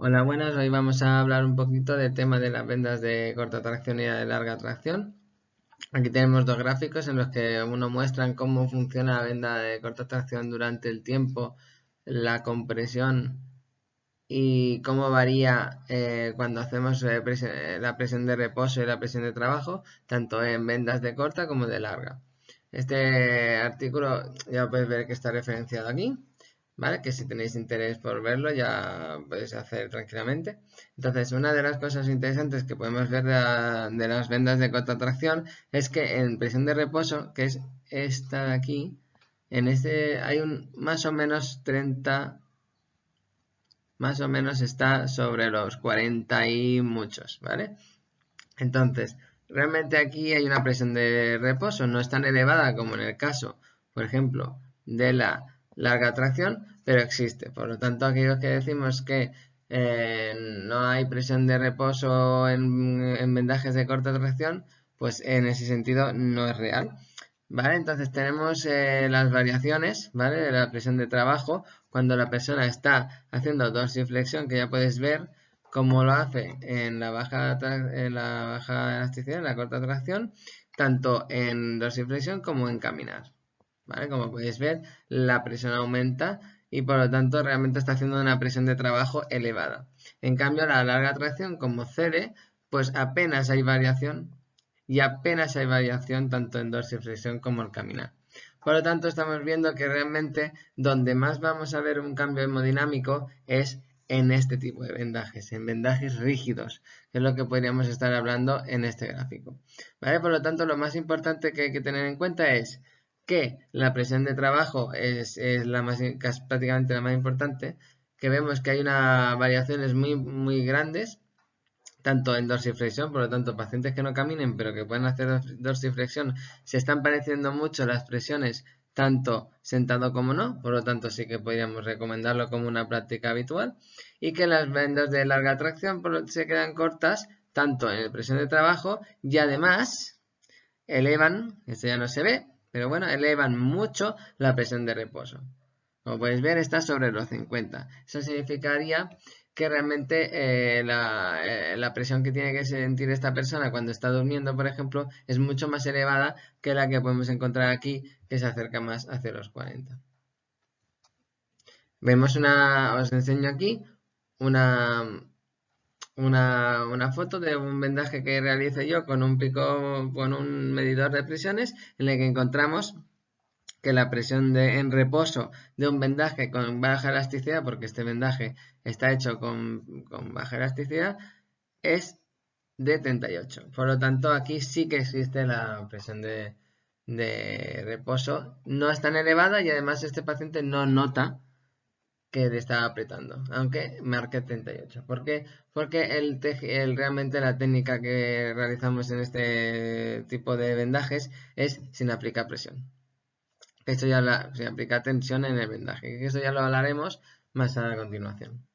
Hola, buenas. Hoy vamos a hablar un poquito del tema de las vendas de corta tracción y de larga tracción. Aquí tenemos dos gráficos en los que uno muestran cómo funciona la venda de corta tracción durante el tiempo, la compresión y cómo varía eh, cuando hacemos eh, eh, la presión de reposo y la presión de trabajo, tanto en vendas de corta como de larga. Este artículo ya podéis ver que está referenciado aquí. ¿Vale? Que si tenéis interés por verlo ya podéis hacer tranquilamente. Entonces, una de las cosas interesantes que podemos ver de, las vendas de corta tracción es que en presión de reposo, que es esta de aquí, en este hay un más o menos 30, más o menos está sobre los 40 y muchos, ¿vale? Entonces, realmente aquí hay una presión de reposo, no es tan elevada como en el caso, por ejemplo, de la larga tracción, pero existe. Por lo tanto, aquellos que decimos que eh, no hay presión de reposo en, vendajes de corta tracción, pues en ese sentido no es real. ¿Vale? Entonces tenemos eh, las variaciones, ¿vale? De la presión de trabajo cuando la persona está haciendo dorsiflexión, que ya puedes ver cómo lo hace en la baja, en la baja elasticidad, en la corta tracción, tanto en dorsiflexión como en caminar. Como podéis ver, la presión aumenta y por lo tanto realmente está haciendo una presión de trabajo elevada. En cambio, la larga tracción, como cede, pues apenas hay variación y apenas hay variación tanto en dorsiflexión como en caminar. Por lo tanto, estamos viendo que realmente donde más vamos a ver un cambio hemodinámico es en este tipo de vendajes, en vendajes rígidos, que es lo que podríamos estar hablando en este gráfico. Por lo tanto, lo más importante que hay que tener en cuenta es que la presión de trabajo es, la más, prácticamente la más importante, que vemos que hay unas variaciones muy, muy grandes, tanto en dorsiflexión, por lo tanto, pacientes que no caminen pero que pueden hacer dorsiflexión, se están pareciendo mucho las presiones tanto sentado como no, por lo tanto sí que podríamos recomendarlo como una práctica habitual, y que las vendas de larga tracción se quedan cortas tanto en la presión de trabajo y además elevan, esto ya no se ve, pero bueno, elevan mucho la presión de reposo. Como podéis ver, está sobre los 50. Eso significaría que realmente eh, eh, la, presión que tiene que sentir esta persona cuando está durmiendo, por ejemplo, es mucho más elevada que la que podemos encontrar aquí, que se acerca más hacia los 40. Vemos una, os enseño aquí una, una, foto de un vendaje que realice yo con un pico, con un medidor de presiones en el que encontramos que la presión de, en reposo de un vendaje con baja elasticidad, porque este vendaje está hecho con, baja elasticidad, es de 38. Por lo tanto, aquí sí que existe la presión de, de reposo. No es tan elevada y además este paciente no nota que le estaba apretando, aunque marque 38. ¿Por qué? Porque el, realmente la técnica que realizamos en este tipo de vendajes es sin aplicar presión. Esto ya la, sin aplicar tensión en el vendaje. Esto ya lo hablaremos más a continuación.